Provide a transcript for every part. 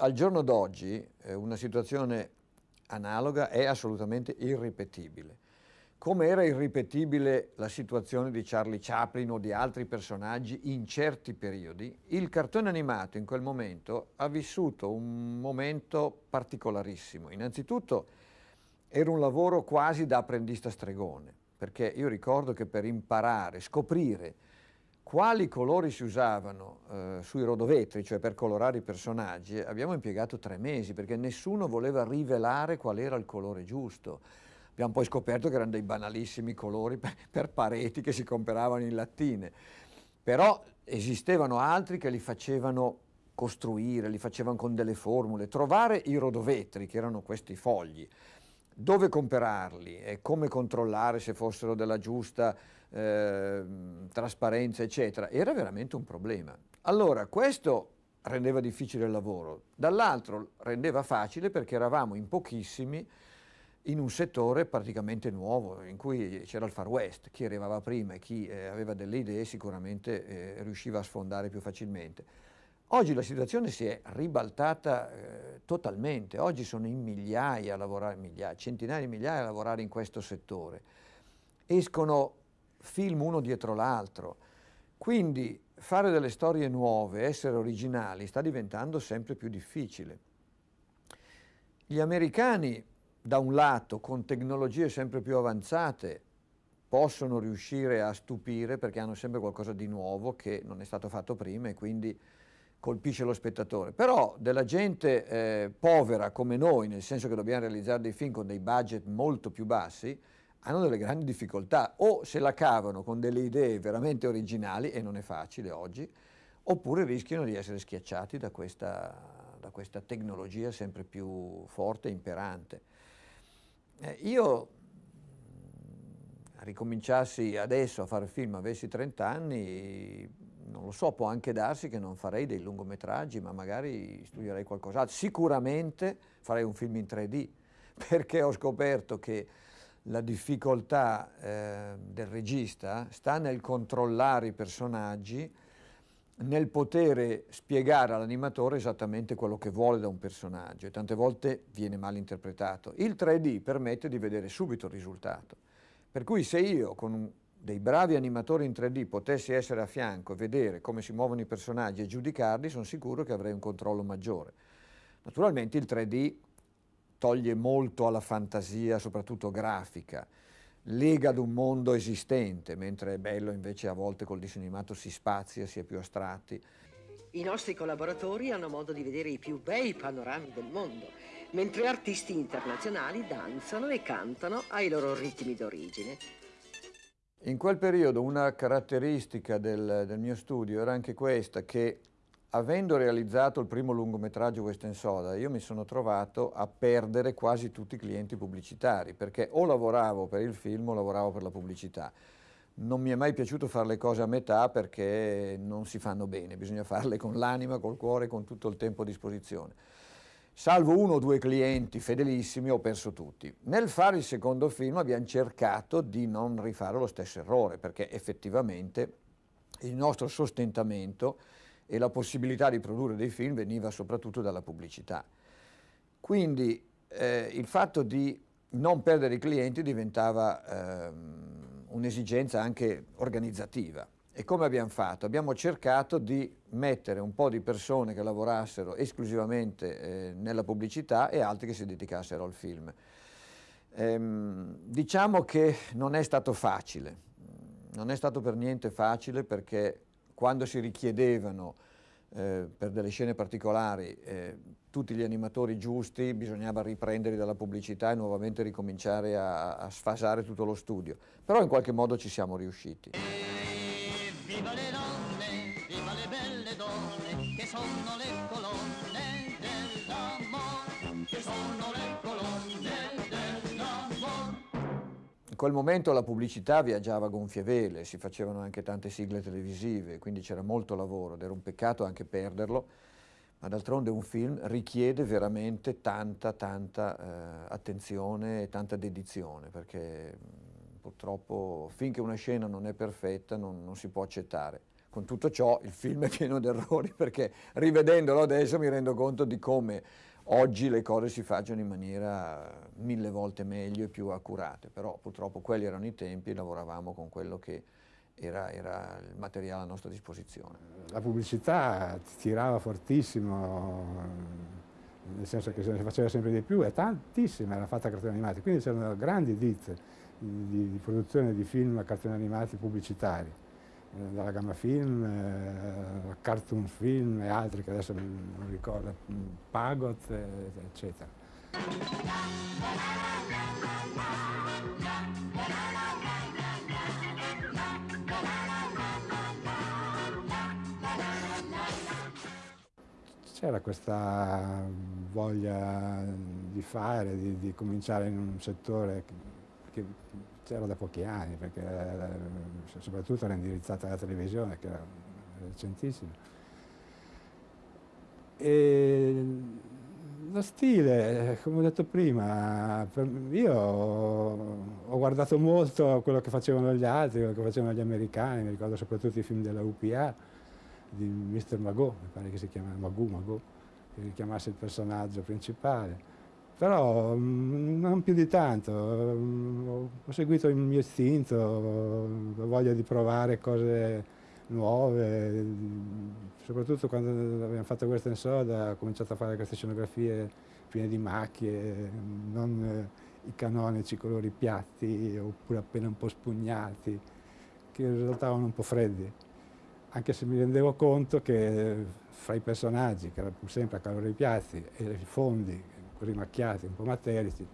Al giorno d'oggi eh, una situazione analoga è assolutamente irripetibile. Come era irripetibile la situazione di Charlie Chaplin o di altri personaggi in certi periodi, il cartone animato in quel momento ha vissuto un momento particolarissimo. Innanzitutto era un lavoro quasi da apprendista stregone, perché io ricordo che per imparare, scoprire quali colori si usavano eh, sui rodovetri, cioè per colorare i personaggi, abbiamo impiegato tre mesi, perché nessuno voleva rivelare qual era il colore giusto. Abbiamo poi scoperto che erano dei banalissimi colori per, per pareti che si comperavano in lattine, però esistevano altri che li facevano costruire, li facevano con delle formule, trovare i rodovetri, che erano questi fogli, dove comperarli e come controllare se fossero della giusta eh, trasparenza, eccetera, era veramente un problema. Allora, questo rendeva difficile il lavoro, dall'altro rendeva facile perché eravamo in pochissimi in un settore praticamente nuovo, in cui c'era il Far West, chi arrivava prima e chi eh, aveva delle idee sicuramente eh, riusciva a sfondare più facilmente. Oggi la situazione si è ribaltata eh, totalmente, oggi sono in migliaia a lavorare, migliaia, centinaia di migliaia a lavorare in questo settore. Escono film uno dietro l'altro, quindi fare delle storie nuove, essere originali, sta diventando sempre più difficile. Gli americani da un lato con tecnologie sempre più avanzate possono riuscire a stupire perché hanno sempre qualcosa di nuovo che non è stato fatto prima e quindi colpisce lo spettatore. Però della gente eh, povera come noi, nel senso che dobbiamo realizzare dei film con dei budget molto più bassi, hanno delle grandi difficoltà, o se la cavano con delle idee veramente originali, e non è facile oggi, oppure rischiano di essere schiacciati da questa, da questa tecnologia sempre più forte e imperante. Eh, io ricominciassi adesso a fare film, avessi 30 anni, non lo so, può anche darsi che non farei dei lungometraggi, ma magari studierei qualcos'altro. Sicuramente farei un film in 3D, perché ho scoperto che la difficoltà eh, del regista sta nel controllare i personaggi, nel poter spiegare all'animatore esattamente quello che vuole da un personaggio e tante volte viene mal interpretato. Il 3D permette di vedere subito il risultato, per cui se io con un, dei bravi animatori in 3D potessi essere a fianco e vedere come si muovono i personaggi e giudicarli, sono sicuro che avrei un controllo maggiore. Naturalmente il 3D toglie molto alla fantasia, soprattutto grafica, lega ad un mondo esistente, mentre è bello invece a volte col disegno animato si spazia, si è più astratti. I nostri collaboratori hanno modo di vedere i più bei panorami del mondo, mentre artisti internazionali danzano e cantano ai loro ritmi d'origine. In quel periodo una caratteristica del, del mio studio era anche questa, che avendo realizzato il primo lungometraggio Western Soda, io mi sono trovato a perdere quasi tutti i clienti pubblicitari, perché o lavoravo per il film o lavoravo per la pubblicità. Non mi è mai piaciuto fare le cose a metà perché non si fanno bene, bisogna farle con l'anima, col cuore, con tutto il tempo a disposizione. Salvo uno o due clienti fedelissimi ho perso tutti. Nel fare il secondo film abbiamo cercato di non rifare lo stesso errore, perché effettivamente il nostro sostentamento e la possibilità di produrre dei film veniva soprattutto dalla pubblicità. Quindi eh, il fatto di non perdere i clienti diventava ehm, un'esigenza anche organizzativa. E come abbiamo fatto? Abbiamo cercato di mettere un po' di persone che lavorassero esclusivamente eh, nella pubblicità e altri che si dedicassero al film. Ehm, diciamo che non è stato facile, non è stato per niente facile perché quando si richiedevano eh, per delle scene particolari eh, tutti gli animatori giusti bisognava riprenderli dalla pubblicità e nuovamente ricominciare a, a, sfasare tutto lo studio. Però in qualche modo ci siamo riusciti. Viva le donne, viva le belle donne, che sono le colonne dell'amore, che sono le colonne quel momento la pubblicità viaggiava a gonfie vele, si facevano anche tante sigle televisive, quindi c'era molto lavoro ed era un peccato anche perderlo, ma d'altronde un film richiede veramente tanta, tanta eh, attenzione e tanta dedizione, perché purtroppo finché una scena non è perfetta non, non si può accettare. Con tutto ciò il film è pieno di errori perché rivedendolo adesso mi rendo conto di come oggi le cose si facciano in maniera mille volte meglio e più accurate, però purtroppo quelli erano i tempi, lavoravamo con quello che era, era il materiale a nostra disposizione. La pubblicità tirava fortissimo, nel senso che se ne faceva sempre di più e tantissima era fatta a cartoni animati, quindi c'erano grandi ditte di, di, produzione di film cartoni animati pubblicitari, eh, dalla Gamma Film, eh, Cartoon Film e altri che adesso non ricordo, Pagot, eh, eccetera. c'era questa voglia di fare, di, di, cominciare in un settore che, c'era da pochi anni, perché eh, soprattutto era indirizzata alla televisione, che era recentissima. E lo stile, come ho detto prima, io ho guardato molto quello che facevano gli altri, quello che facevano gli americani, mi ricordo soprattutto i film della UPA, di Mr. Magoo, mi pare che si chiama Magoo, Magoo, che chiamasse il personaggio principale. Però mm, non più di tanto, mm, ho seguito il mio istinto, la voglia di provare cose nuove, soprattutto quando abbiamo fatto Western Soda ho cominciato a fare queste scenografie piene di macchie, non eh, i canonici colori piatti oppure appena un po' spugnati, che risultavano un po' freddi. Anche se mi rendevo conto che fra i personaggi, che erano sempre a calore piazzi, e i fondi così macchiati, un po' materici,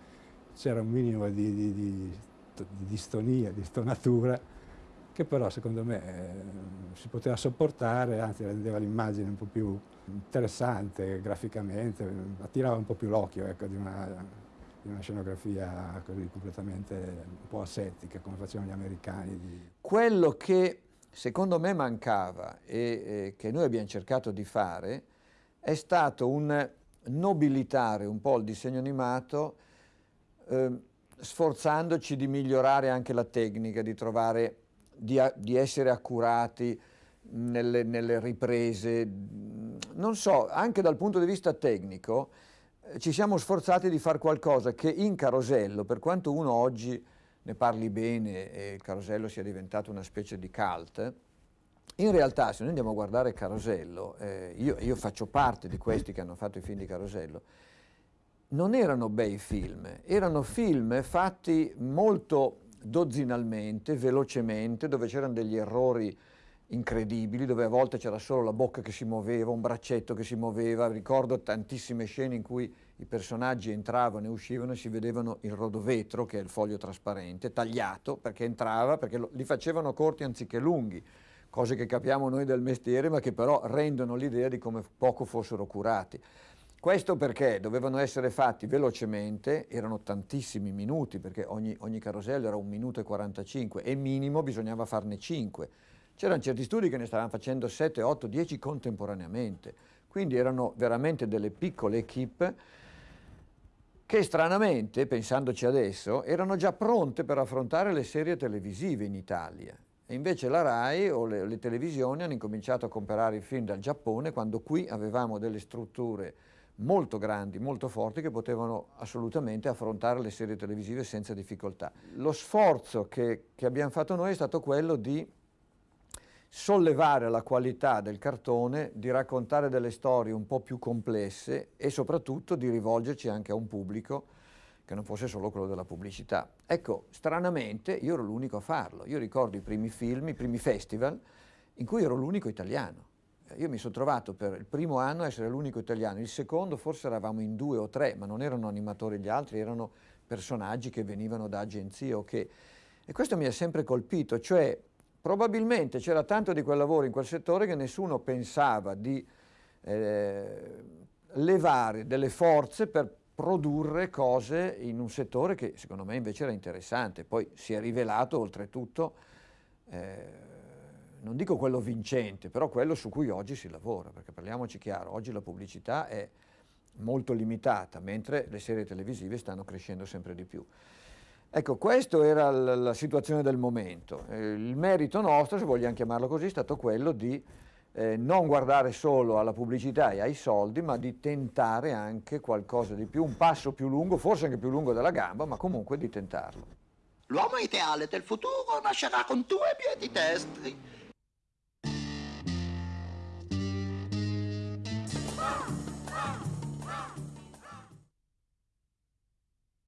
c'era un minimo di, di, di, di, distonia, di stonatura, che però secondo me eh, si poteva sopportare, anzi rendeva l'immagine un po' più interessante graficamente, attirava un po' più l'occhio ecco, di, una, di, una, scenografia così completamente un po' asettica, come facevano gli americani. Quello che secondo me mancava e eh, che noi abbiamo cercato di fare è stato un nobilitare un po' il disegno animato eh, sforzandoci di migliorare anche la tecnica, di trovare, di, di essere accurati nelle, nelle, riprese, non so, anche dal punto di vista tecnico eh, ci siamo sforzati di fare qualcosa che in Carosello, per quanto uno oggi ne parli bene e il Carosello sia diventato una specie di cult, in realtà se noi andiamo a guardare Carosello, eh, io, io, faccio parte di questi che hanno fatto i film di Carosello, non erano bei film, erano film fatti molto dozzinalmente, velocemente, dove c'erano degli errori incredibili, dove a volte c'era solo la bocca che si muoveva, un braccetto che si muoveva, ricordo tantissime scene in cui i personaggi entravano e uscivano e si vedevano il rodovetro, che è il foglio trasparente, tagliato, perché entrava, perché lo, li facevano corti anziché lunghi, cose che capiamo noi del mestiere, ma che però rendono l'idea di come poco fossero curati. Questo perché dovevano essere fatti velocemente, erano tantissimi minuti, perché ogni, ogni carosello era un minuto e 45, e minimo bisognava farne 5. C'erano certi studi che ne stavano facendo 7, 8, 10 contemporaneamente, quindi erano veramente delle piccole equip che stranamente, pensandoci adesso, erano già pronte per affrontare le serie televisive in Italia. E invece la RAI o le, le televisioni hanno incominciato a comprare i film dal Giappone quando qui avevamo delle strutture molto grandi, molto forti che potevano assolutamente affrontare le serie televisive senza difficoltà. Lo sforzo che, che abbiamo fatto noi è stato quello di sollevare la qualità del cartone, di raccontare delle storie un po' più complesse e soprattutto di rivolgerci anche a un pubblico che non fosse solo quello della pubblicità. Ecco, stranamente io ero l'unico a farlo. Io ricordo i primi film, i primi festival in cui ero l'unico italiano. Io mi sono trovato per il primo anno a essere l'unico italiano, il secondo forse eravamo in due o tre, ma non erano animatori gli altri, erano personaggi che venivano da agenzie o che... E questo mi ha sempre colpito, cioè Probabilmente c'era tanto di quel lavoro in quel settore che nessuno pensava di eh, levare delle forze per produrre cose in un settore che secondo me invece era interessante. Poi si è rivelato oltretutto, eh, non dico quello vincente, però quello su cui oggi si lavora, perché parliamoci chiaro, oggi la pubblicità è molto limitata, mentre le serie televisive stanno crescendo sempre di più. Ecco, questa era la situazione del momento. Eh, il merito nostro, se vogliamo chiamarlo così, è stato quello di eh, non guardare solo alla pubblicità e ai soldi, ma di tentare anche qualcosa di più, un passo più lungo, forse anche più lungo della gamba, ma comunque di tentarlo. L'uomo ideale del futuro nascerà con due piedi destri